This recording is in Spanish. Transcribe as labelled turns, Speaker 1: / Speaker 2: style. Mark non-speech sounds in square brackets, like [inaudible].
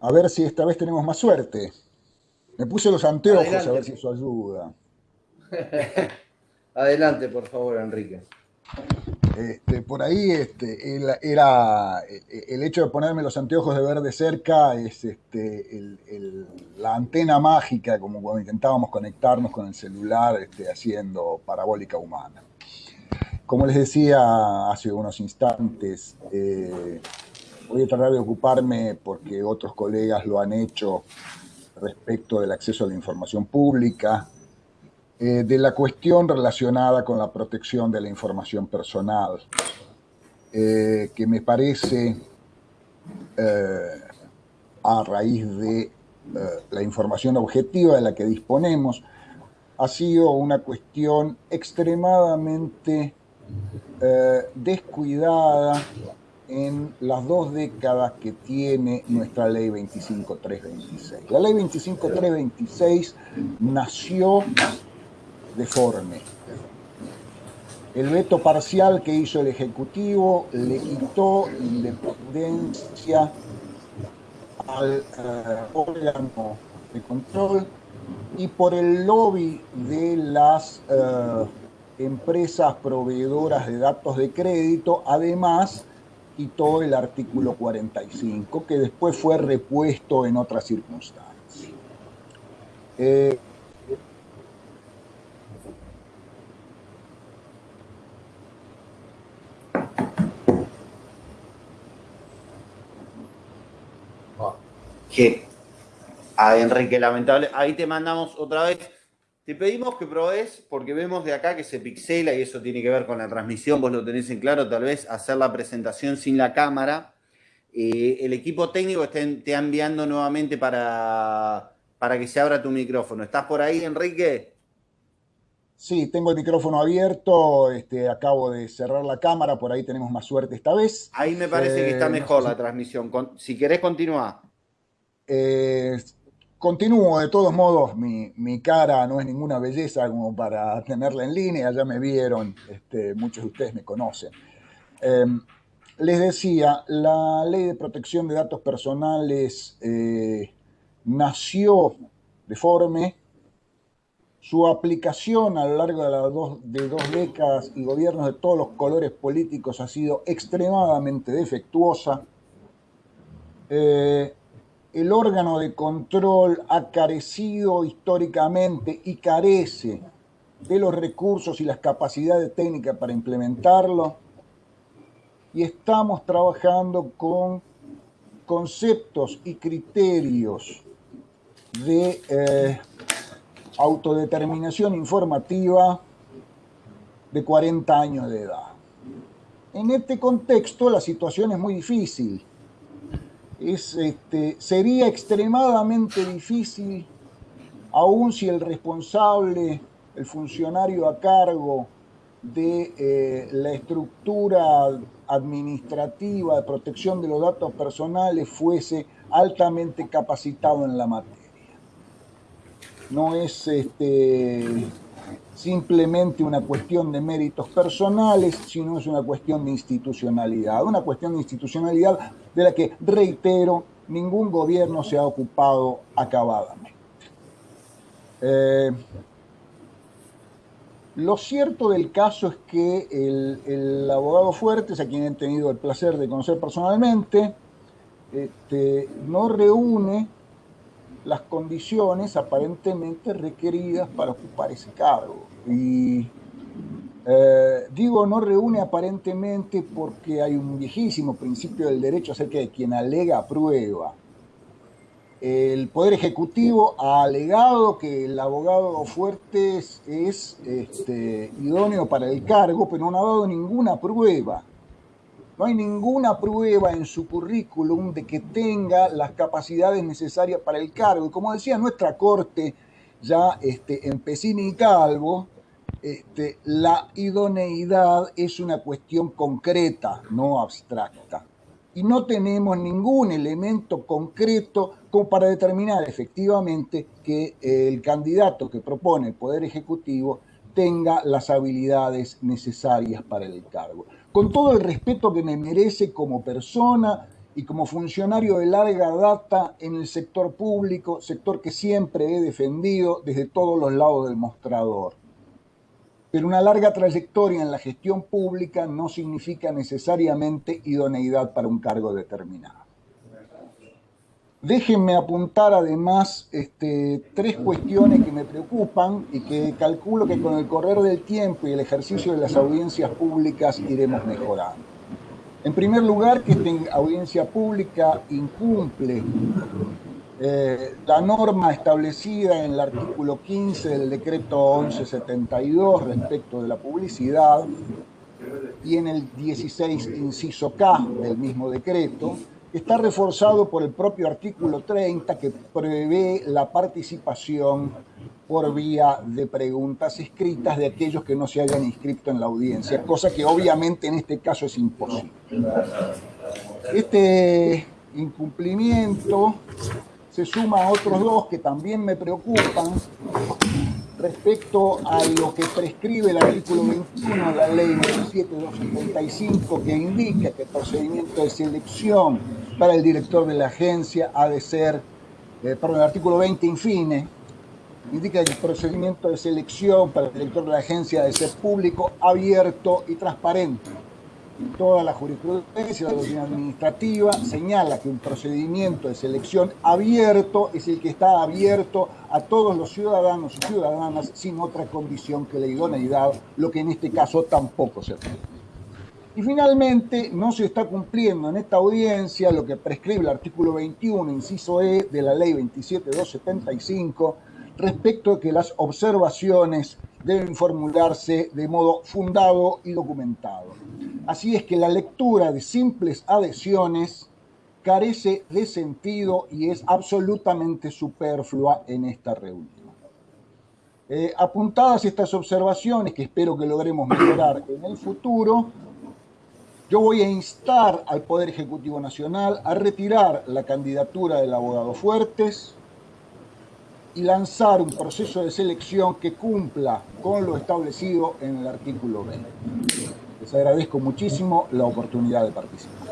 Speaker 1: A ver si esta vez tenemos más suerte. Me puse los anteojos a ver si eso ayuda. [laughs]
Speaker 2: Adelante, por favor, Enrique.
Speaker 1: Este, por ahí este, era el hecho de ponerme los anteojos de ver de cerca es este, la antena mágica, como cuando intentábamos conectarnos con el celular este, haciendo parabólica humana. Como les decía hace unos instantes, eh, voy a tratar de ocuparme, porque otros colegas lo han hecho, respecto del acceso a la información pública, eh, de la cuestión relacionada con la protección de la información personal, eh, que me parece, eh, a raíz de la información objetiva de la que disponemos, ha sido una cuestión extremadamente descuidada en las dos décadas que tiene nuestra ley 25326. La ley 25326 nació deforme. El veto parcial que hizo el Ejecutivo le quitó independencia al eh, órgano de control y por el lobby de las eh, empresas proveedoras de datos de crédito, además quitó el artículo 45, que después fue repuesto en otras circunstancias. Eh,
Speaker 2: que a Enrique, lamentable, ahí te mandamos otra vez. Te pedimos que probes, porque vemos de acá que se pixela y eso tiene que ver con la transmisión, vos lo tenés en claro, tal vez hacer la presentación sin la cámara. Eh, el equipo técnico te ha enviando nuevamente para, para que se abra tu micrófono. ¿Estás por ahí, Enrique?
Speaker 1: Sí, tengo el micrófono abierto, este, acabo de cerrar la cámara, por ahí tenemos más suerte esta vez.
Speaker 2: Ahí me parece que está eh, mejor la transmisión. si querés, continúa.
Speaker 1: Eh, continúo, de todos modos, mi, cara no es ninguna belleza como para tenerla en línea, ya me vieron, este, muchos de ustedes me conocen. Em, les decía, la ley de protección de datos personales eh, nació deforme, su aplicación a lo largo de, las dos, décadas y gobiernos de todos los colores políticos ha sido extremadamente defectuosa. Eh, el órgano de control ha carecido históricamente y carece de los recursos y las capacidades técnicas para implementarlo. Y estamos trabajando con conceptos y criterios de eh, autodeterminación informativa de 40 años de edad. En este contexto la situación es muy difícil este, sería extremadamente difícil, aun si el responsable, el funcionario a cargo de eh, la estructura administrativa de protección de los datos personales fuese altamente capacitado en la materia. No es este, simplemente una cuestión de méritos personales, sino es una cuestión de institucionalidad. Una cuestión de institucionalidad de la que, reitero, ningún gobierno se ha ocupado acabadamente. Eh, lo cierto del caso es que el, abogado Fuertes, a quien he tenido el placer de conocer personalmente, este, no reúne las condiciones aparentemente requeridas para ocupar ese cargo. Y eh, digo, no reúne aparentemente porque hay un viejísimo principio del derecho acerca de quien alega prueba. El Poder Ejecutivo ha alegado que el abogado Fuertes es este, idóneo para el cargo, pero no ha dado ninguna prueba. No hay ninguna prueba en su currículum de que tenga las capacidades necesarias para el cargo. Y como decía nuestra corte, ya este, en Pesini y Calvo, este, la idoneidad es una cuestión concreta, no abstracta. Y no tenemos ningún elemento concreto como para determinar efectivamente que el candidato que propone el Poder Ejecutivo tenga las habilidades necesarias para el cargo con todo el respeto que me merece como persona y como funcionario de larga data en el sector público, sector que siempre he defendido desde todos los lados del mostrador. Pero una larga trayectoria en la gestión pública no significa necesariamente idoneidad para un cargo determinado. Déjenme apuntar además este, tres cuestiones que me preocupan y que calculo que con el correr del tiempo y el ejercicio de las audiencias públicas iremos mejorando. En primer lugar, que esta audiencia pública incumple eh, la norma establecida en el artículo 15 del decreto 1172 respecto de la publicidad y en el 16 inciso K del mismo decreto, está reforzado por el propio artículo 30 que prevé la participación por vía de preguntas escritas de aquellos que no se hayan inscrito en la audiencia, cosa que obviamente en este caso es imposible. Este incumplimiento se suma a otros dos que también me preocupan respecto a lo que prescribe el artículo 21 de la ley 27275 que indica que el procedimiento de selección para el director de la agencia ha de ser, eh, perdón, el artículo 20 infine, indica que el procedimiento de selección para el director de la agencia ha de ser público, abierto y transparente. Toda la jurisprudencia de la administrativa señala que un procedimiento de selección abierto es el que está abierto a todos los ciudadanos y ciudadanas sin otra condición que la idoneidad, lo que en este caso tampoco se puede. Y finalmente, no se está cumpliendo en esta audiencia lo que prescribe el artículo 21, inciso E de la ley 27275, respecto a que las observaciones deben formularse de modo fundado y documentado. Así es que la lectura de simples adhesiones carece de sentido y es absolutamente superflua en esta reunión. Eh, apuntadas estas observaciones, que espero que logremos mejorar en el futuro, yo voy a instar al Poder Ejecutivo Nacional a retirar la candidatura del abogado Fuertes y lanzar un proceso de selección que cumpla con lo establecido en el artículo 20. Les agradezco muchísimo la oportunidad de participar.